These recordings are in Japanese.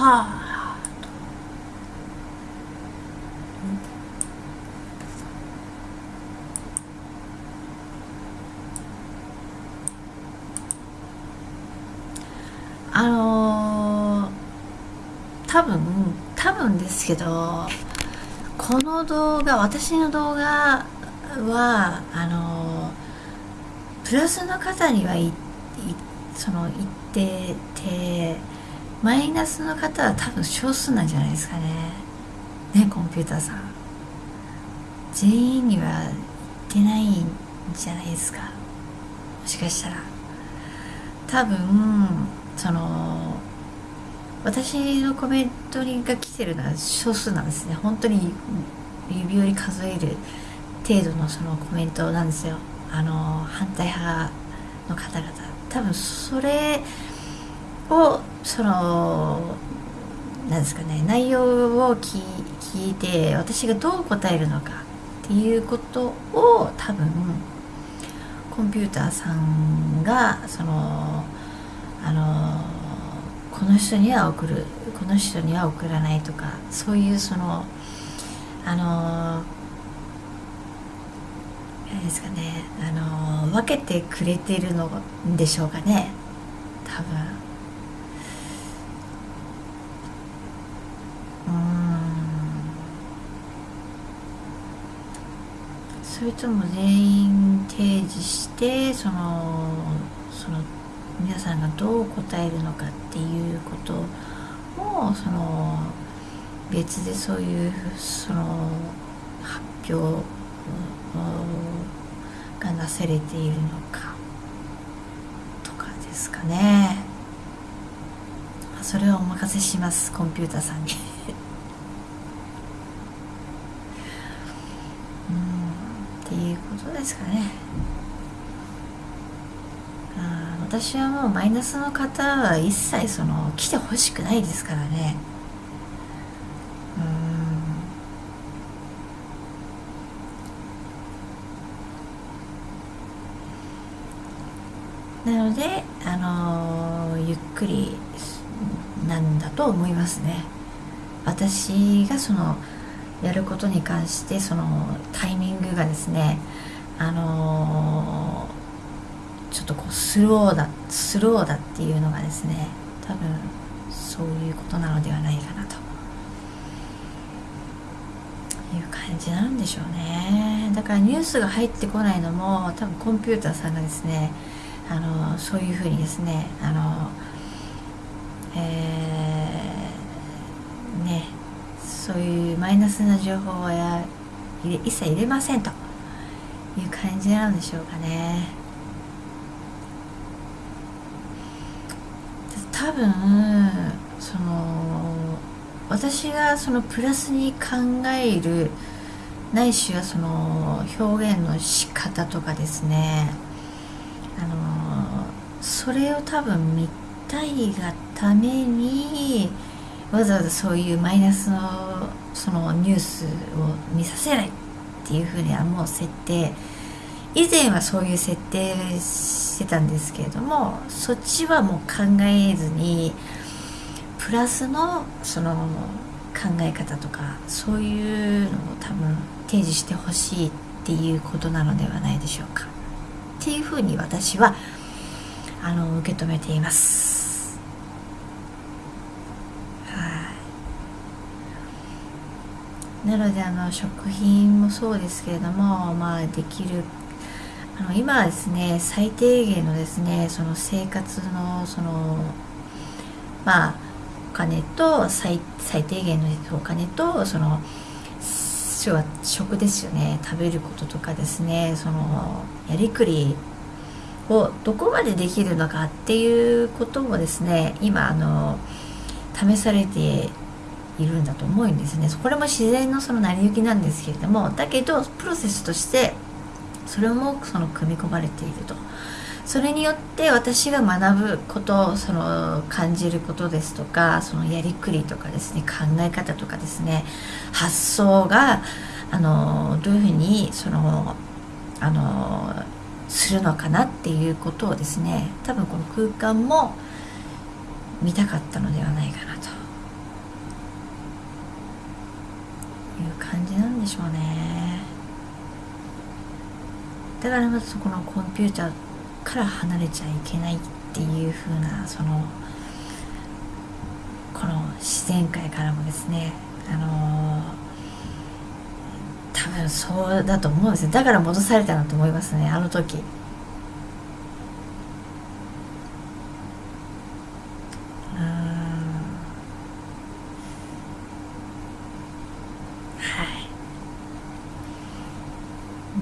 はああのー、多分多分ですけどこの動画私の動画はあのー、プラスの方にはいその言っててマイナスの方は多分少数なんじゃないですかね。ねコンピューターさん。全員には言ってないんじゃないですか。もしかしたら。多分その私のコメントが来てるのは少数なんですね。本当に指折り数える程度のそのコメントなんですよ。あの反対派の方々。多分それをそのなんですかね内容を聞いて私がどう答えるのかっていうことを多分コンピューターさんがそのあのこの人には送るこの人には送らないとかそういうそのあの何ですかねあの分けてくれてるのでしょうかね多分うんそれとも全員提示してそのその皆さんがどう答えるのかっていうこともその別でそういうその発表がなされているのかとかですかね。それはお任せしますコンピューターさんに。ことですかね。あ私はもうマイナスの方は一切その来てほしくないですからね。うん。なのであのゆっくりなんだと思いますね。私がそのやることに関してそのタイミングがですねあのーちょっとこうスローだスローだっていうのがですね多分そういうことなのではないかなと。いう感じなんでしょうね。だからニュースが入ってこないのも多分コンピューターさんがですねあのそういうふうにですねあのえー、ねそういうマイナスな情報は一切入れませんという感じなんでしょうかね。多分その私がそのプラスに考えるないしはその表現の仕方とかですねあのそれを多分見たいがためにわざわざそういうマイナスのそのニュースを見させないっていうふうにはもう設定以前はそういう設定してたんですけれどもそっちはもう考えずにプラスのその考え方とかそういうのを多分提示してほしいっていうことなのではないでしょうか。っていうふうに私はあの受け止めていますはいなのであの食品もそうですけれどもまあできるあの今はですね最低限のですねその生活のそのまあお金と最最低限のお金とその要は食ですよね。食べることとかですねそのやりくりをどこまでできるのかっていうこともですね今あの試されているんだと思うんですね。これも自然のその成り行きなんですけれどもだけどプロセスとしてそれもその組み込まれていると。それによって私が学ぶことその感じることですとかそのやりくりとかですね考え方とかですね発想があのどういうふうにそのあのするのかなっていうことをですね多分この空間も見たかったのではないかなと。感じなんでしょうね。だからまずそこのコンピューターから離れちゃいけないっていう風なそのこの自然界からもですね。あの多分そうだと思うんですよ。だから戻されたなと思いますね。あの時。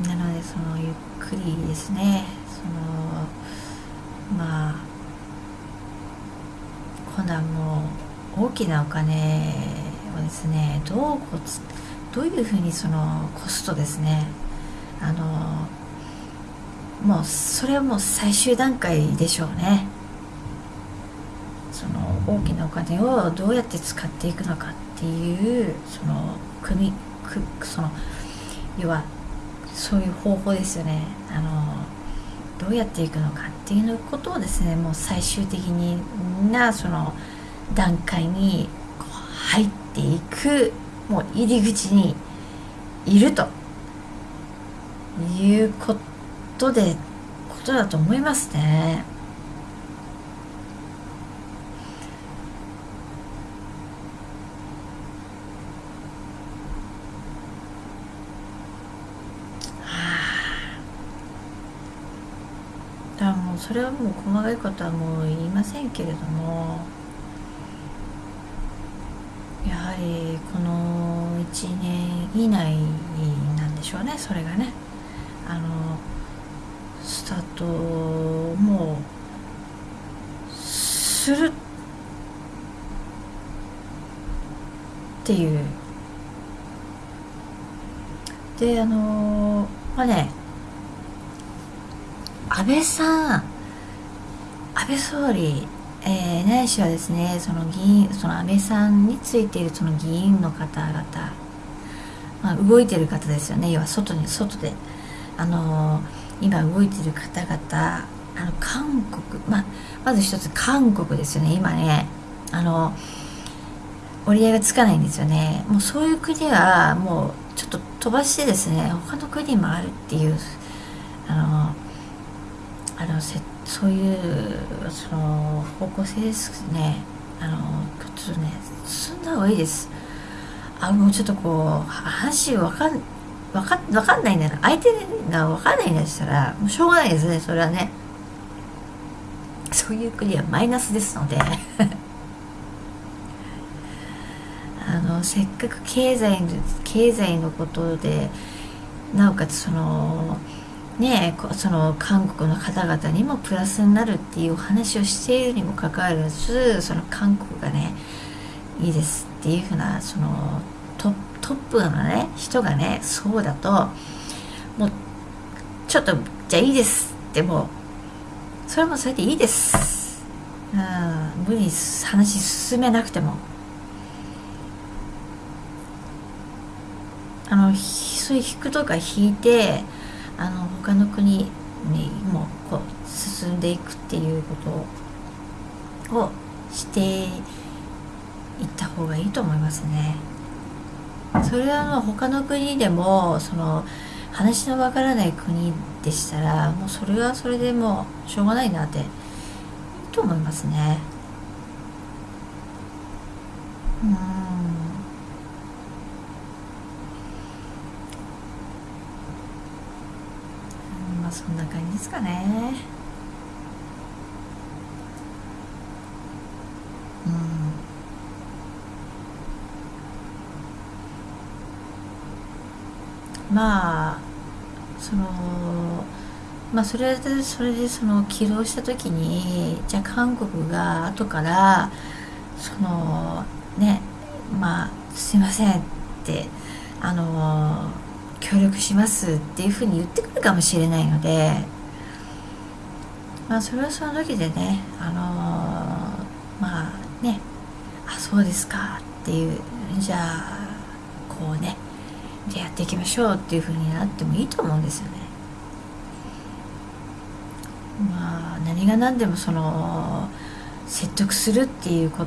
なのでそのゆっくりですね。そのまあ今度はも大きなお金をですねどうこうどういうふうにそのコストですね。あのもうそれはもう最終段階でしょうね。その大きなお金をどうやって使っていくのかっていうその組くその要はそういう方法ですよねあのどうやっていくのかっていうことをですねもう最終的にみんなその段階に入っていくもう入り口にいるということでことだと思いますね。それはもう細かいことはもう言いませんけれどもやはりこの1年以内なんでしょうねそれがね。あのスタートもうするっていう。であのまあね安倍さん安倍総理、えー、ないしはですねその議員その安倍さんについているその議員の方々、まあ、動いてる方ですよね。要は外に外で。あのー、今動いてる方々あの韓国、まあ、まず一つ韓国ですよね。今ねあの折り合いがつかないんですよね。もうそういう国はもうちょっと飛ばしてですね他の国もあるっていうあのあのせそういうその方向性ですね。あのちょっとね進んだ方がいいです。あもうちょっとこう話わかんわかわかんないんだな相手がわかんないんだしたらもうしょうがないですね。それはね。そういう国はマイナスですので。あのせっかく経済経済のことでなおかつそのねその韓国の方々にもプラスになるっていうお話をしているにもかかわらずその韓国がねいいですっていうふうなそのトップのね人がねそうだともうちょっとじゃあいいですってもうそれもそれでいいです。うん無理に話進めなくても。あのそういう引くとか引いてあの他の国にもこう進んでいくっていうことをしていった方がいいと思いますね。それはもう他の国でもその話のわからない国でしたらもうそれはそれでもしょうがないなっていいと思いますね。うんまあそんな感じですかね。うん。まあそのまあそれでそれでその起動した時にじゃあ韓国が後からそのねまあすいませんってあの協力しますっていうふうに言ってくるかもしれないのでまあそれはその時でねあのー、まあねあそうですかっていうじゃあこうねじゃあやっていきましょうっていうふうになってもいいと思うんですよね。まあ何が何でもその説得するっていうこ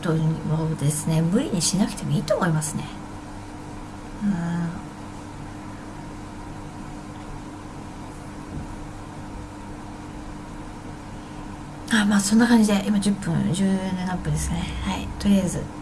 とをですね無理にしなくてもいいと思いますね。うあまあそんな感じで今10分17分ですね。はい。とりあえず。